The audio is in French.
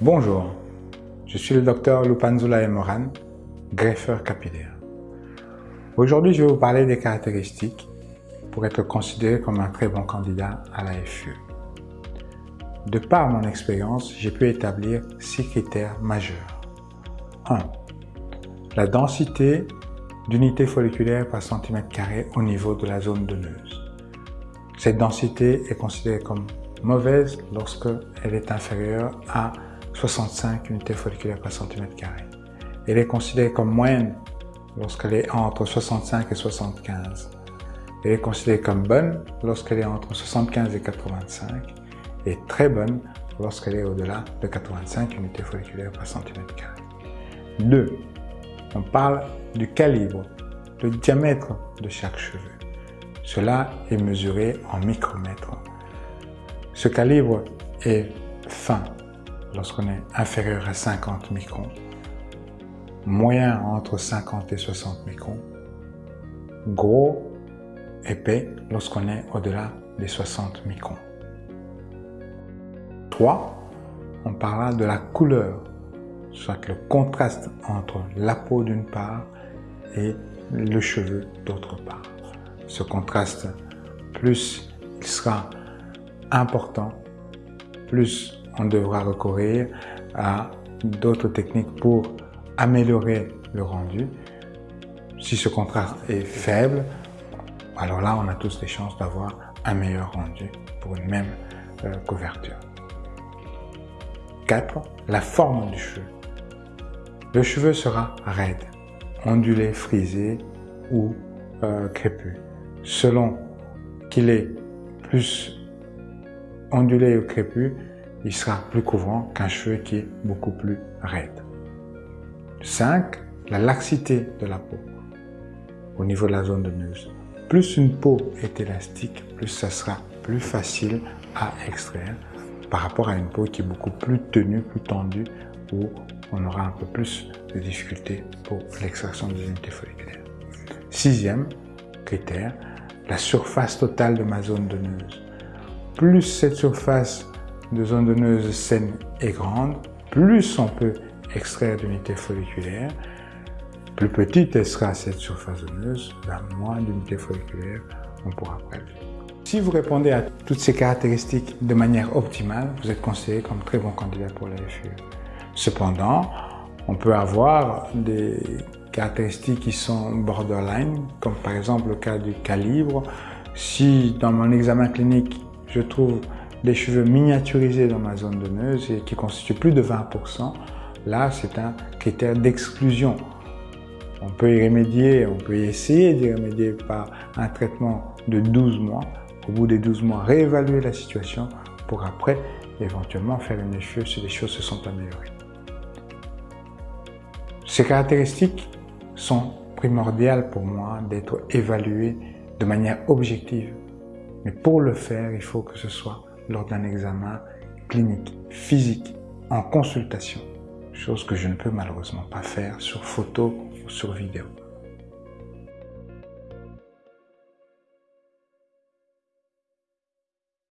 Bonjour, je suis le docteur Lupanzula Emoran, greffeur capillaire. Aujourd'hui, je vais vous parler des caractéristiques pour être considéré comme un très bon candidat à la FUE. De par mon expérience, j'ai pu établir six critères majeurs. 1. La densité d'unités folliculaires par centimètre carré au niveau de la zone donneuse. Cette densité est considérée comme mauvaise lorsque elle est inférieure à 65 unités folliculaires par centimètre carré. Elle est considérée comme moyenne lorsqu'elle est entre 65 et 75. Elle est considérée comme bonne lorsqu'elle est entre 75 et 85 et très bonne lorsqu'elle est au-delà de 85 unités folliculaires par centimètre carré. 2. On parle du calibre, le diamètre de chaque cheveu. Cela est mesuré en micromètres. Ce calibre est fin lorsqu'on est inférieur à 50 microns, moyen entre 50 et 60 microns, gros, épais lorsqu'on est au-delà des 60 microns. 3. On parlera de la couleur, soit le contraste entre la peau d'une part et le cheveu d'autre part. Ce contraste, plus il sera important, plus on devra recourir à d'autres techniques pour améliorer le rendu. Si ce contraste est faible, alors là, on a tous des chances d'avoir un meilleur rendu pour une même euh, couverture. 4. La forme du cheveu. Le cheveu sera raide, ondulé, frisé ou euh, crépus. Selon qu'il est plus ondulé ou crépus, il sera plus couvrant qu'un cheveu qui est beaucoup plus raide. 5. La laxité de la peau au niveau de la zone de neuse. Plus une peau est élastique, plus ça sera plus facile à extraire par rapport à une peau qui est beaucoup plus tenue, plus tendue, où on aura un peu plus de difficultés pour l'extraction des unités folliculaires. Sixième critère, la surface totale de ma zone donneuse. Plus cette surface de zone donneuse saine est grande, plus on peut extraire d'unités folliculaires. Plus petite sera cette surface donneuse, la moins d'unités folliculaires on pourra prélever. Si vous répondez à toutes ces caractéristiques de manière optimale, vous êtes considéré comme très bon candidat pour la FUE. Cependant, on peut avoir des caractéristiques qui sont borderline, comme par exemple le cas du calibre. Si dans mon examen clinique, je trouve des cheveux miniaturisés dans ma zone donneuse et qui constituent plus de 20%, là c'est un critère d'exclusion. On peut y remédier, on peut y essayer d'y remédier par un traitement de 12 mois. Au bout des 12 mois, réévaluer la situation pour après éventuellement faire une cheveux si les choses se sont améliorées. Ces caractéristiques sont primordiales pour moi d'être évaluées de manière objective. Mais pour le faire, il faut que ce soit lors d'un examen clinique, physique, en consultation, chose que je ne peux malheureusement pas faire sur photo ou sur vidéo.